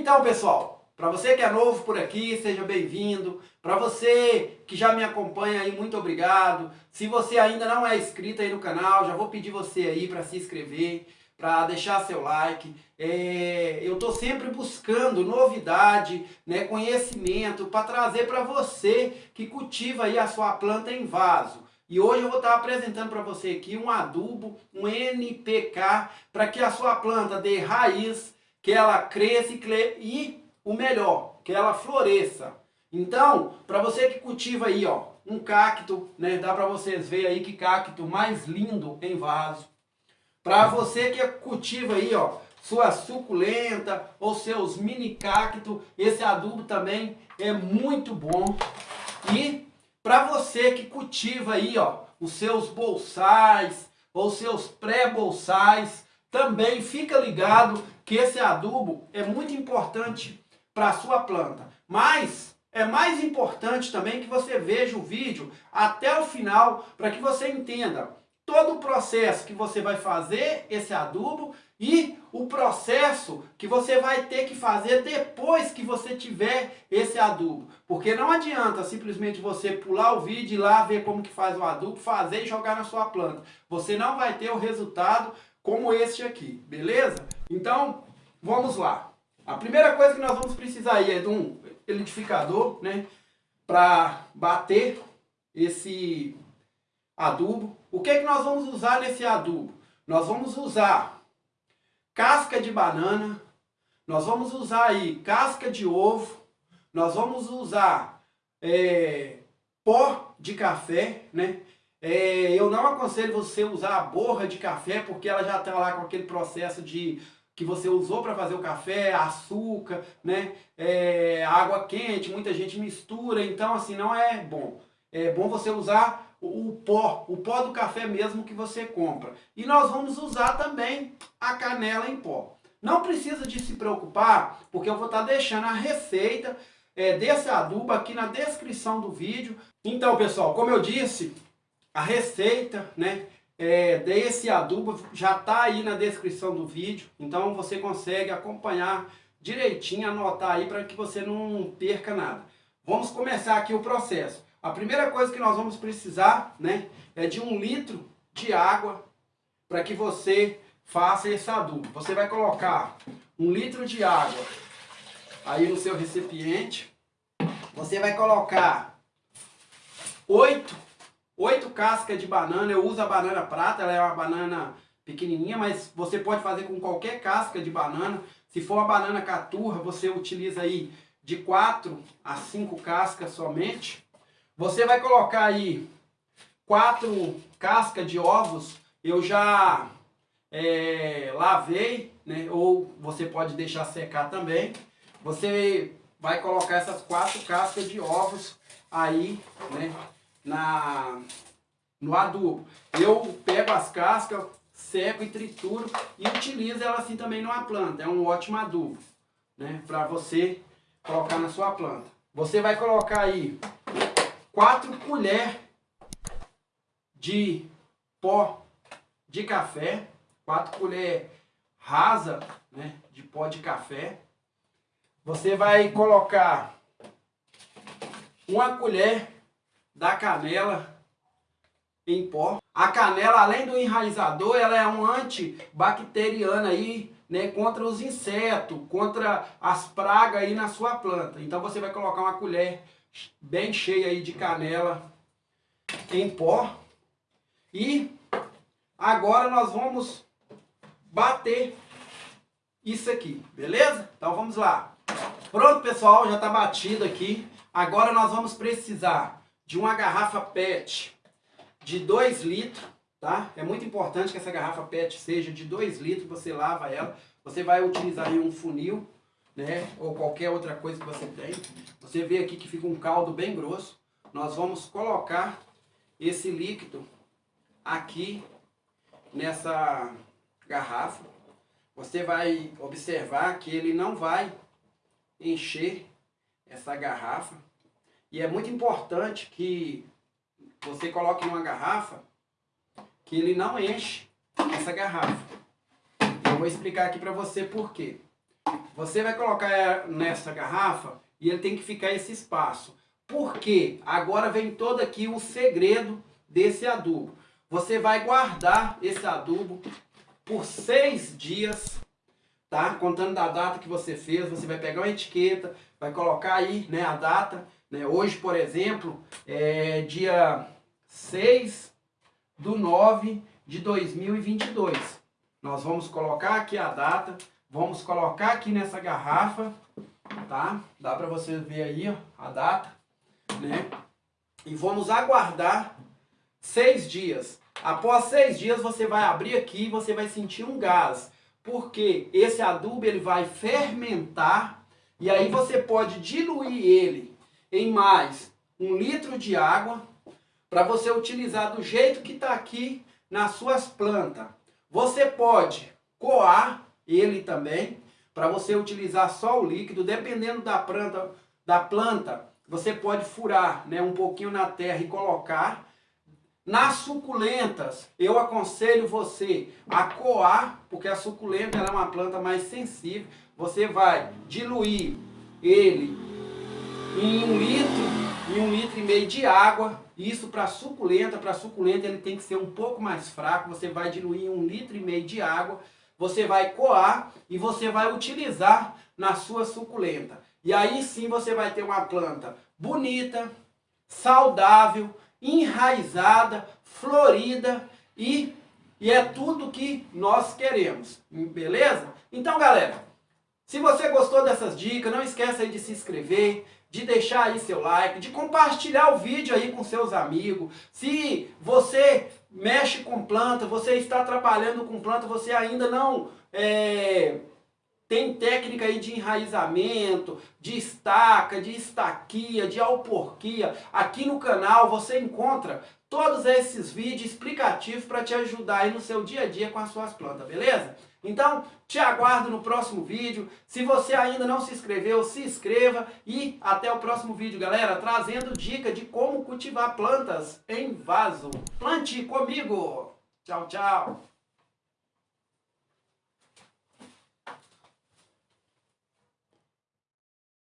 Então, pessoal, para você que é novo por aqui, seja bem-vindo. Para você que já me acompanha aí, muito obrigado. Se você ainda não é inscrito aí no canal, já vou pedir você aí para se inscrever, para deixar seu like. É, eu estou sempre buscando novidade, né, conhecimento para trazer para você que cultiva aí a sua planta em vaso. E hoje eu vou estar apresentando para você aqui um adubo, um NPK, para que a sua planta dê raiz, que ela cresça e, o melhor, que ela floresça. Então, para você que cultiva aí, ó, um cacto, né, dá para vocês verem aí que cacto mais lindo em vaso. Para você que cultiva aí, ó, sua suculenta ou seus mini cacto, esse adubo também é muito bom. E para você que cultiva aí, ó, os seus bolsais ou seus pré-bolsais, também fica ligado que esse adubo é muito importante para a sua planta. Mas é mais importante também que você veja o vídeo até o final para que você entenda todo o processo que você vai fazer esse adubo e o processo que você vai ter que fazer depois que você tiver esse adubo. Porque não adianta simplesmente você pular o vídeo e ir lá ver como que faz o adubo, fazer e jogar na sua planta. Você não vai ter o resultado como este aqui, beleza? Então, vamos lá. A primeira coisa que nós vamos precisar aí é de um liquidificador, né? Para bater esse adubo. O que, é que nós vamos usar nesse adubo? Nós vamos usar casca de banana, nós vamos usar aí casca de ovo, nós vamos usar é, pó de café, né? É, eu não aconselho você usar a borra de café, porque ela já está lá com aquele processo de que você usou para fazer o café, açúcar, né? É, água quente, muita gente mistura, então assim não é bom. É bom você usar o, pó, o pó do café mesmo que você compra. E nós vamos usar também a canela em pó. Não precisa de se preocupar, porque eu vou estar deixando a receita é, desse adubo aqui na descrição do vídeo. Então, pessoal, como eu disse, a receita né, é, desse adubo já está aí na descrição do vídeo. Então, você consegue acompanhar direitinho, anotar aí para que você não perca nada. Vamos começar aqui o processo. A primeira coisa que nós vamos precisar né, é de um litro de água para que você faça esse adubo. Você vai colocar um litro de água aí no seu recipiente. Você vai colocar oito, oito cascas de banana. Eu uso a banana prata, ela é uma banana pequenininha, mas você pode fazer com qualquer casca de banana. Se for uma banana caturra, você utiliza aí de quatro a cinco cascas somente. Você vai colocar aí quatro cascas de ovos, eu já é, lavei, né? ou você pode deixar secar também. Você vai colocar essas quatro cascas de ovos aí, né, na, no adubo. Eu pego as cascas, seco e trituro e utilizo ela assim também numa planta. É um ótimo adubo, né, para você colocar na sua planta. Você vai colocar aí 4 colheres de pó de café, 4 colheres rasa né, de pó de café. Você vai colocar uma colher da canela em pó. A canela, além do enraizador, ela é um antibacteriano aí, né, contra os insetos, contra as pragas aí na sua planta. Então você vai colocar uma colher bem cheia aí de canela em pó. E agora nós vamos bater isso aqui, beleza? Então vamos lá. Pronto, pessoal, já está batido aqui. Agora nós vamos precisar de uma garrafa PET de 2 litros, tá? É muito importante que essa garrafa PET seja de 2 litros, você lava ela. Você vai utilizar aí um funil né? Ou qualquer outra coisa que você tem. Você vê aqui que fica um caldo bem grosso. Nós vamos colocar esse líquido aqui nessa garrafa. Você vai observar que ele não vai encher essa garrafa. E é muito importante que você coloque numa garrafa que ele não enche essa garrafa. Eu vou explicar aqui para você por quê. você vai colocar nessa garrafa e ele tem que ficar esse espaço. Por quê? Agora vem todo aqui o segredo desse adubo. Você vai guardar esse adubo por seis dias, tá? Contando da data que você fez, você vai pegar uma etiqueta, vai colocar aí né, a data. Né? Hoje, por exemplo, é dia 6 do 9 de 2022. Nós vamos colocar aqui a data, vamos colocar aqui nessa garrafa, tá? Dá para você ver aí ó, a data, né? E vamos aguardar seis dias. Após seis dias você vai abrir aqui e você vai sentir um gás, porque esse adubo ele vai fermentar e aí você pode diluir ele em mais um litro de água para você utilizar do jeito que está aqui nas suas plantas. Você pode coar ele também, para você utilizar só o líquido, dependendo da planta, da planta você pode furar né, um pouquinho na terra e colocar. Nas suculentas, eu aconselho você a coar, porque a suculenta é uma planta mais sensível. Você vai diluir ele em um litro, em um litro e meio de água, isso para suculenta, para suculenta ele tem que ser um pouco mais fraco, você vai diluir um litro e meio de água, você vai coar e você vai utilizar na sua suculenta. E aí sim você vai ter uma planta bonita, saudável, enraizada, florida e, e é tudo que nós queremos, beleza? Então galera, se você gostou dessas dicas, não esqueça de se inscrever, de deixar aí seu like, de compartilhar o vídeo aí com seus amigos. Se você mexe com planta, você está trabalhando com planta, você ainda não é, tem técnica aí de enraizamento, de estaca, de estaquia, de alporquia. Aqui no canal você encontra todos esses vídeos explicativos para te ajudar aí no seu dia a dia com as suas plantas, beleza? Então, te aguardo no próximo vídeo. Se você ainda não se inscreveu, se inscreva e até o próximo vídeo, galera, trazendo dica de como cultivar plantas em vaso. Plante comigo! Tchau, tchau!